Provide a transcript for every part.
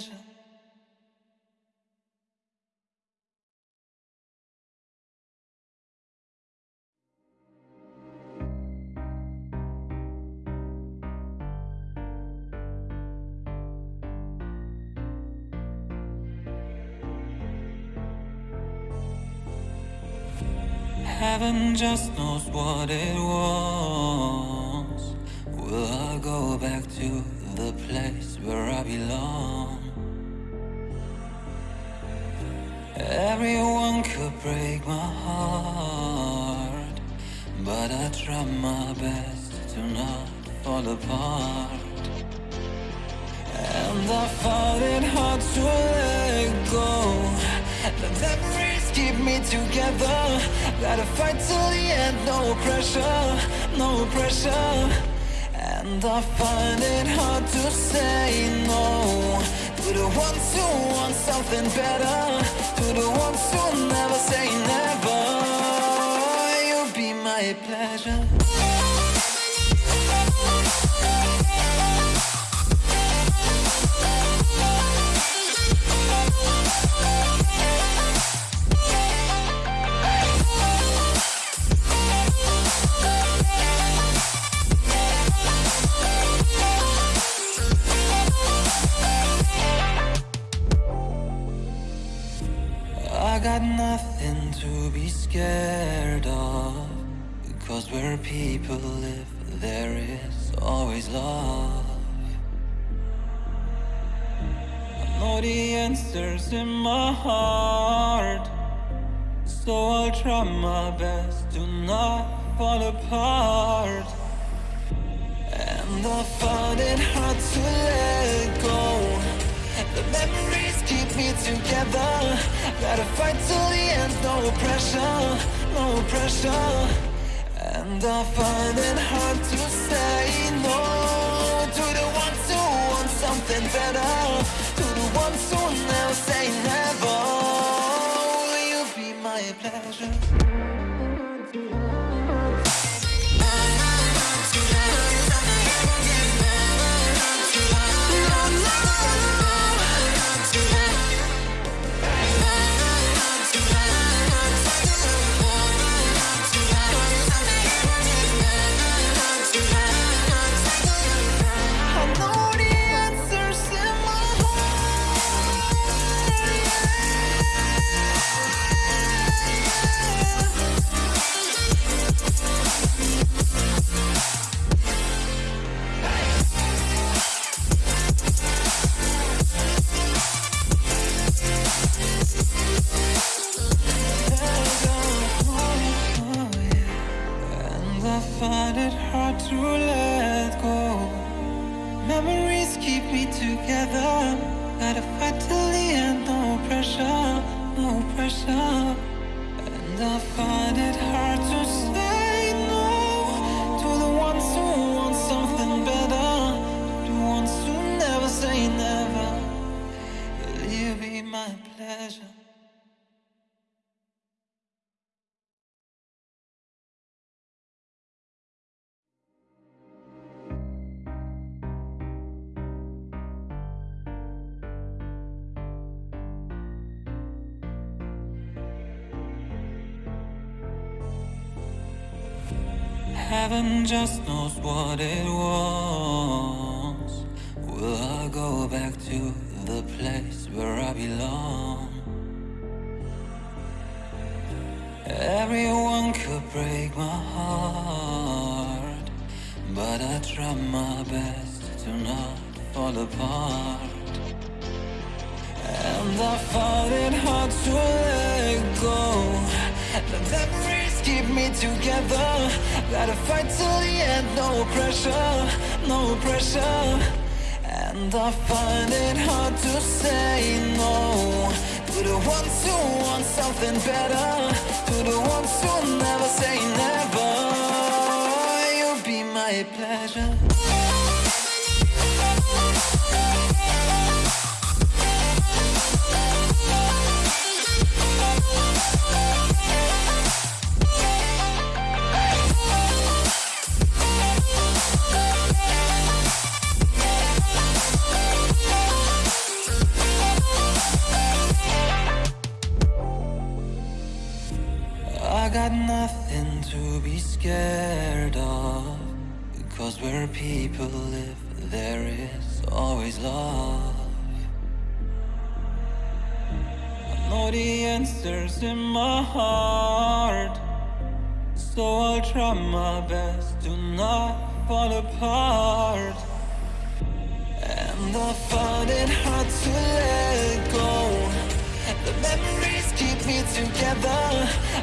pleasure? Heaven just knows what it wants. Will I go back to the place where I belong? Everyone could break my heart, but I try my best to not fall apart. And I find it hard to let go. The memories keep me together. Gotta fight till the end, no pressure, no pressure. And I find it hard to say no to the ones who want something better, to the ones who never say never. You'll be my pleasure. I got nothing to be scared of. Because where people live, there is always love. I know the answers in my heart. So I'll try my best to not fall apart. And I find it hard to let go. The keep me together. Gotta fight till the end, no pressure, no pressure. And I find it hard to say no to the ones who want something better, to the ones who never say never. Will you be my pleasure? Heaven just knows what it wants. Will I go back to the place where I belong? Everyone could break my heart, but I try my best to not fall apart. And I find it hard to let go keep me together. Gotta fight till the end, no pressure, no pressure. And I find it hard to say no. To the ones who want something better To the ones who never say never. You'll be my pleasure. Got nothing to be scared of. Because where people live, there is always love. I know the answers in my heart. So I'll try my best to not fall apart. And I find it hard to let me together.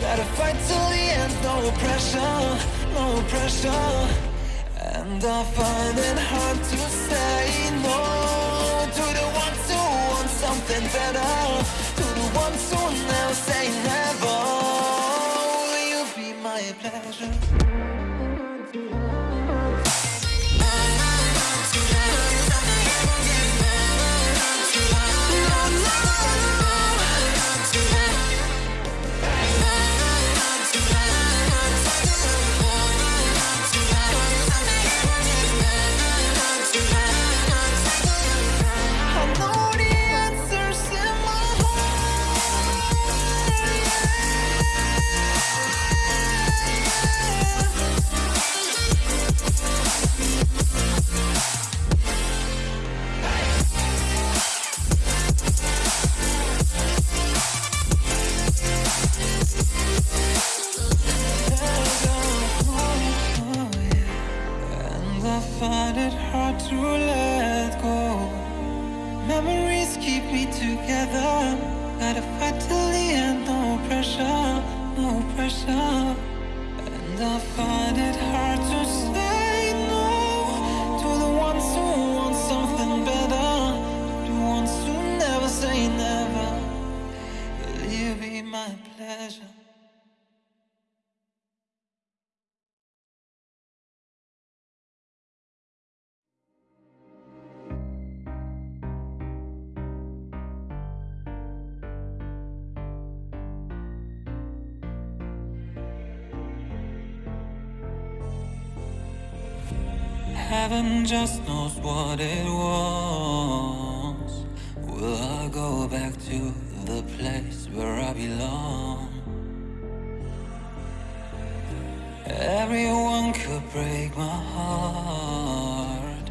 Gotta fight till the end, no pressure, no pressure. And I find it hard to say no to the ones who want something better. To the ones who never say never. Will you be my pleasure? Just knows what it wants. Will I go back to the place where I belong? Everyone could break my heart,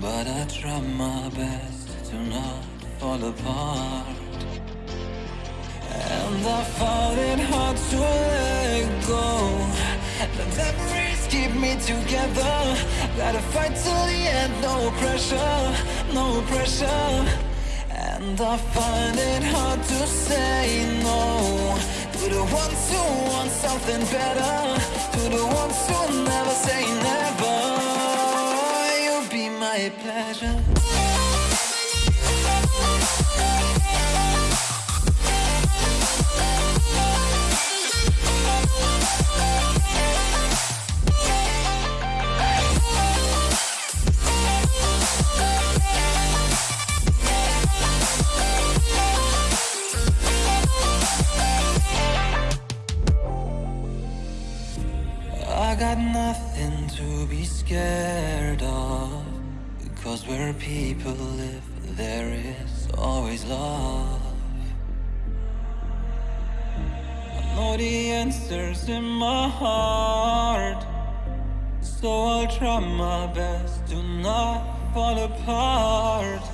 but I try my best to not fall apart. And I found it hard to let go. The keep me together. Gotta fight till the end, no pressure, no pressure. And I find it hard to say no to the ones who want something better, to the ones who never say never. You'll be my pleasure. Where people live, there is always love. I know the answers in my heart. So I'll try my best to not fall apart.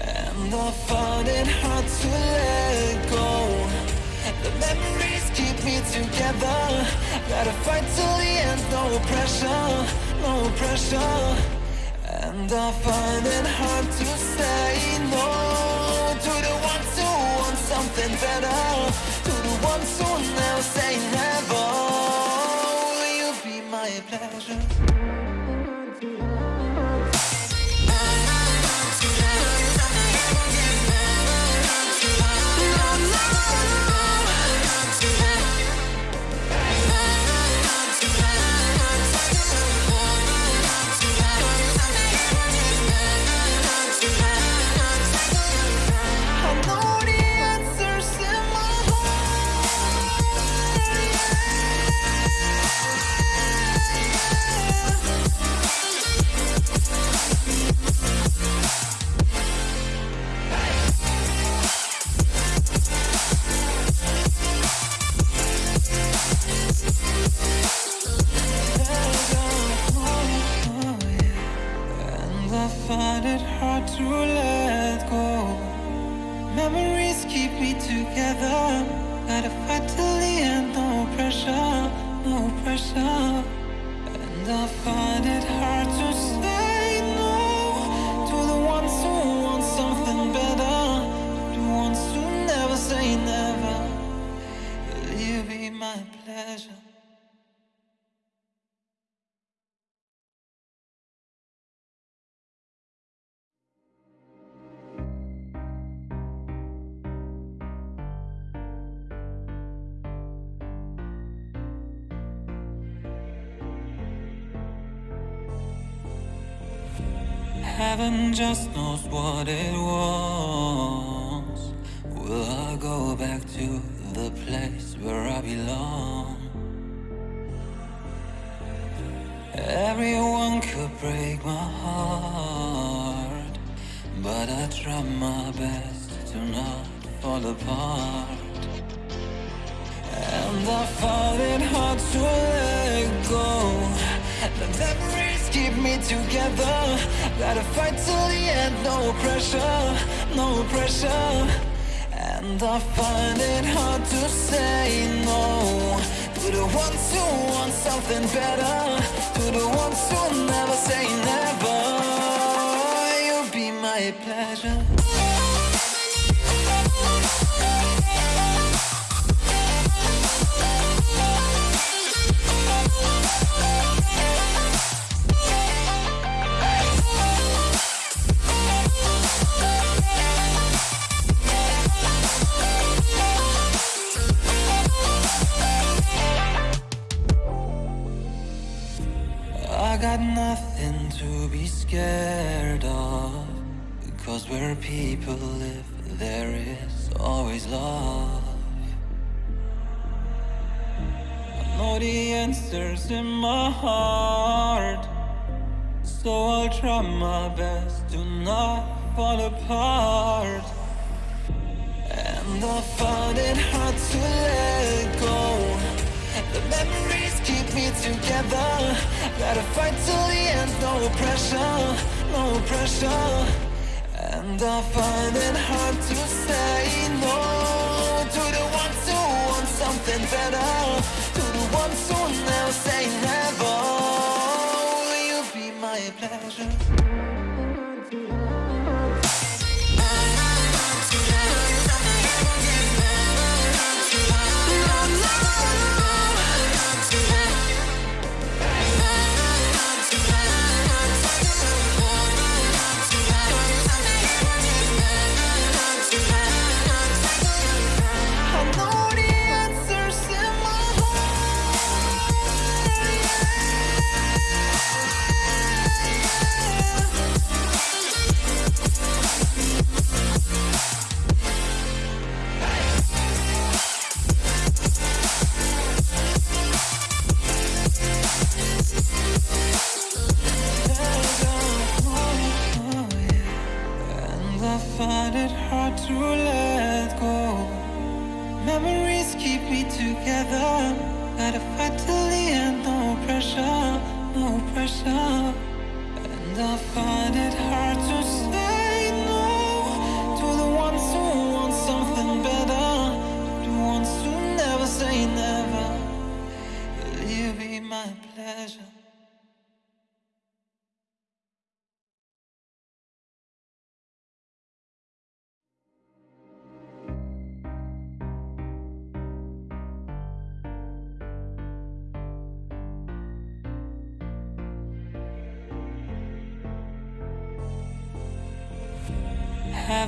And I find it hard to let go. The memories keep me together. Gotta fight till the end, no pressure, no pressure. And I find it hard to say no to the ones who want something better. To the ones who never say never. Will you be my pleasure? Together. Gotta fight till the end, no pressure, no pressure. And I find it hard to say no to the ones who want something better. The ones who never say never. Will you be my pleasure? Just knows what it wants. Will I go back to the place where I belong? Everyone could break my heart, but I try my best to not fall apart. And I find it hard to let go. The memories keep me together. Gotta fight till the end, no pressure, no pressure. And I find it hard to say no to the ones who want something better, to the ones who never say never. You'll be my pleasure. Got nothing to be scared of. Because where people live there is always love. I know the answers in my heart. So I'll try my best to not fall apart. And I find it hard to let go together. Gotta fight till the end, no pressure, no pressure. And I find it hard to say no to the ones who want something better, to the ones who never say never.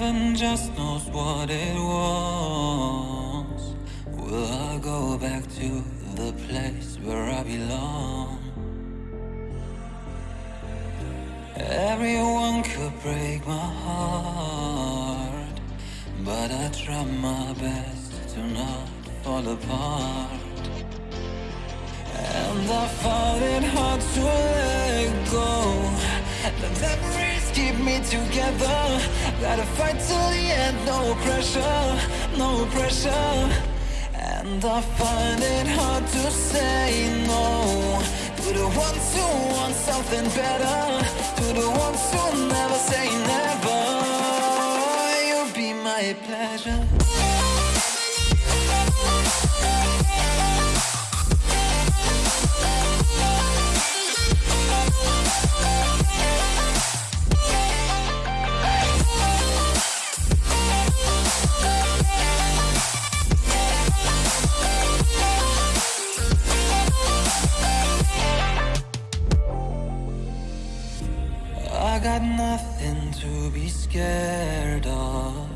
Heaven just knows what it wants. Will I go back to the place where I belong? Everyone could break my heart, but I try my best to not fall apart. And I find it hard to let go. Memories keep me together. Gotta fight till the end, no pressure, no pressure. And I find it hard to say no to the ones who want something better, to the ones who never say never. You'll be my pleasure. got nothing to be scared of.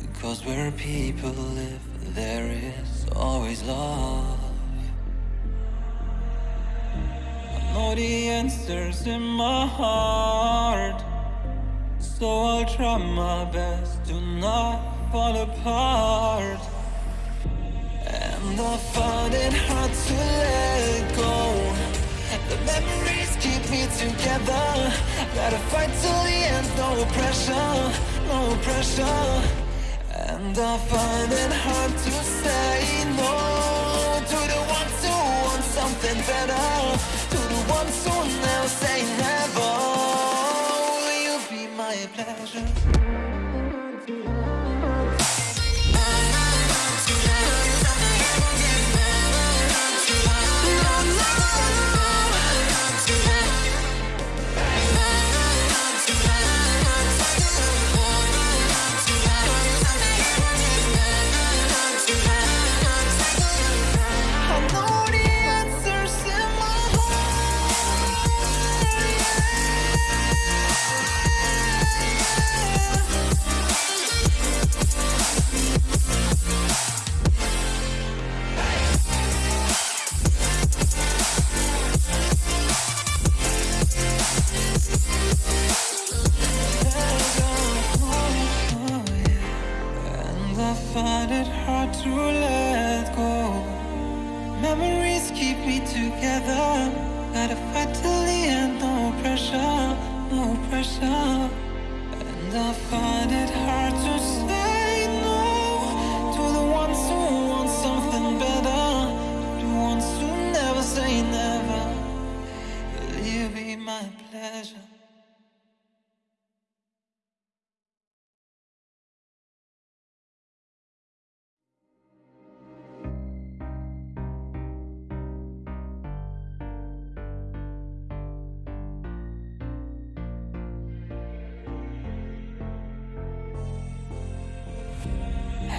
Because where people live, there is always love. I know the answers in my heart. So I'll try my best to not fall apart. And I find it hard to let go. The memories keep me together. Gotta fight till the end, no pressure, no pressure. And I find it hard to say no. To the ones who want something better To the ones who now say never. Will you be my pleasure?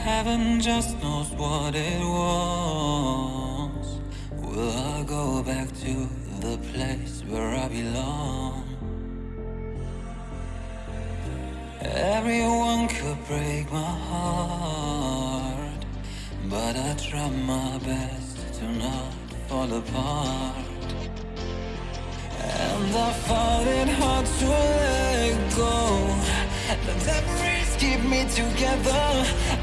Heaven just knows what it was. Will I go back to the place where I belong? Everyone could break my heart, but I try my best to not fall apart. And I find it hard to let go. Keep me together.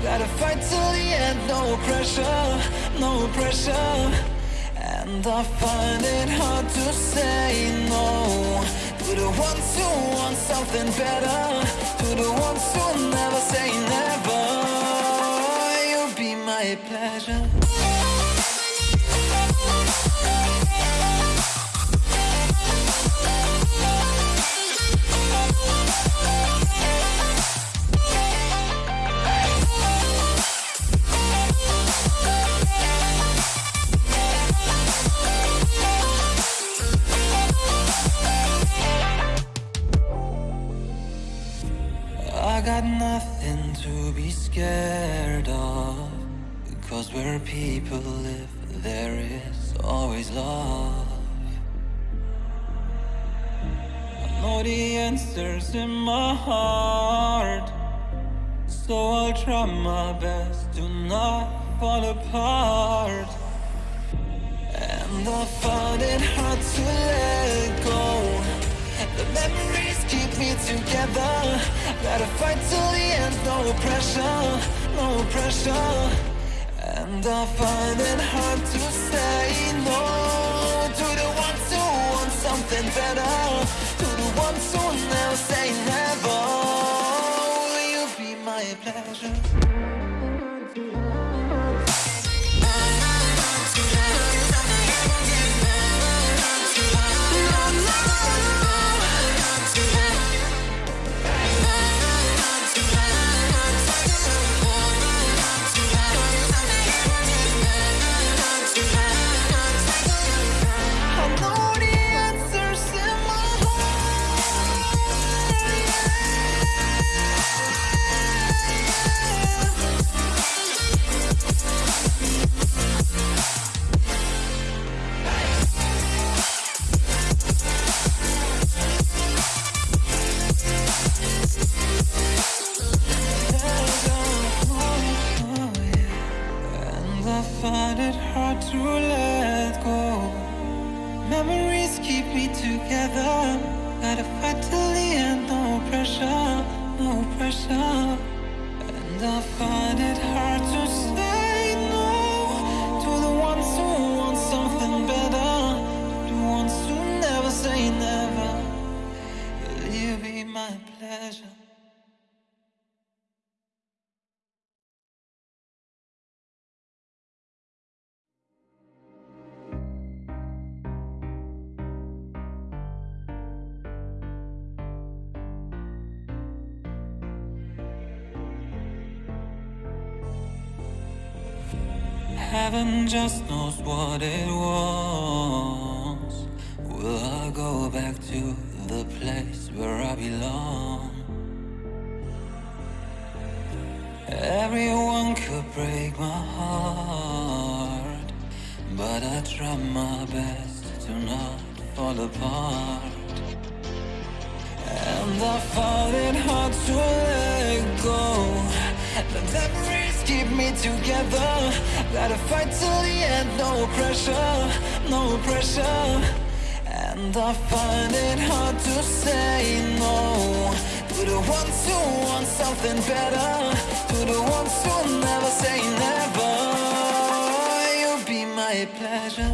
Gotta fight till the end, no pressure, no pressure. And I find it hard to say no to the ones who want something better, where people live there is always love. I know the answers in my heart. So I'll try my best to not fall apart. And I find it hard to let go. The memories keep me together. Gotta fight till the end, no pressure, no pressure And I find it hard to say no. To the ones who want something better? To the ones who never say never? Will you be my pleasure? Heaven just knows what it wants. Will I go back to the place where I belong? Everyone could break my heart, but I try my best to not fall apart. And I find it hard to let go. Keep me together. Gotta fight till the end, no pressure, no pressure. And I find it hard to say no to the ones who want something better, to the ones who never say never. You'll be my pleasure.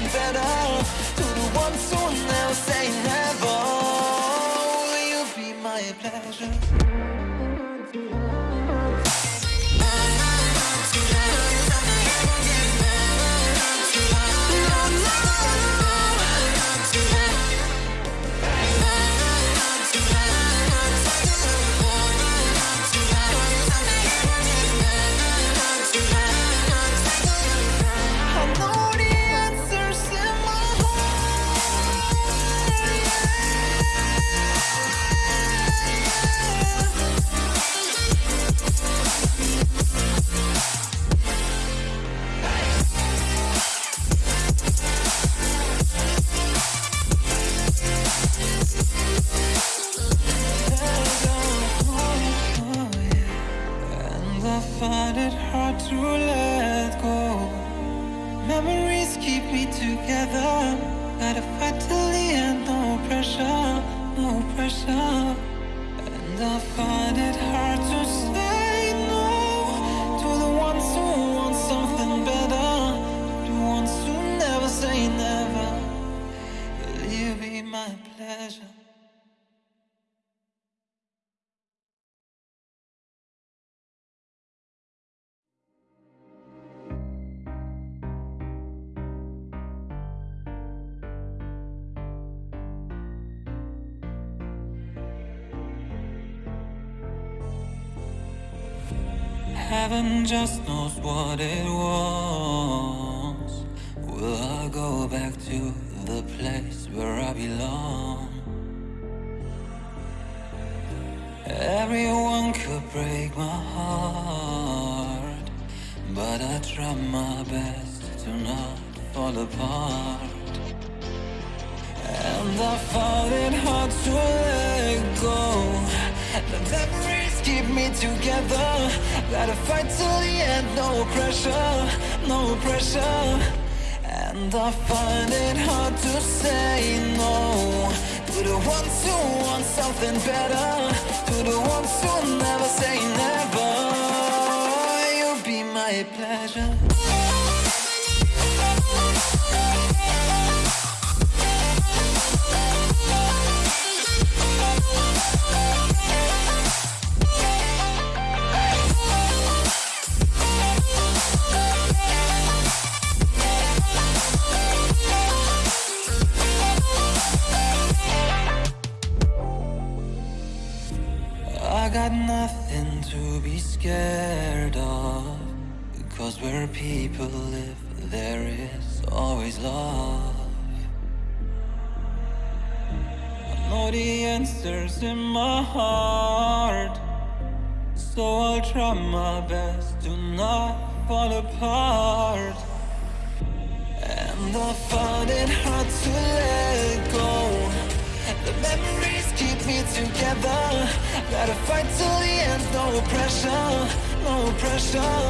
Something better To the ones who never say never Will you be my pleasure? I find it hard to let go. Memories keep me together. Gotta fight till the end, no pressure, no pressure. And I find it hard to say no to the ones who want something better, the ones who never say never. Will be my pleasure? Just knows what it wants. Will I go back to the place where I belong? Everyone could break my heart, but I try my best to not fall apart. And I found it hard to let go. Keep me together. Gotta fight till the end, no pressure, no pressure. And I find it hard to say no to the ones who want something better, to the ones who never say never, you'll be my pleasure. Got nothing to be scared of. Because where people live there is always love. I know the answers in my heart. So I'll try my best to not fall apart. And I find it hard to let go. The keep me together. Gotta fight till the end, no pressure, no pressure.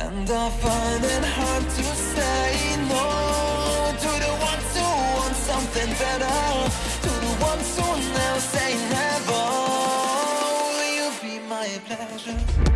And I find it hard to say no. To the ones who want something better? To the ones who never say never? Will you be my pleasure?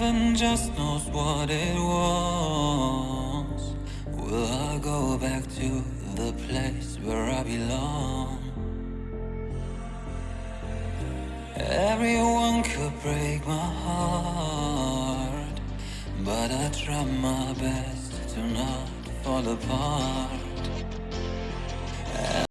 Heaven just knows what it wants. Will I go back to the place where I belong? Everyone could break my heart, but I try my best to not fall apart.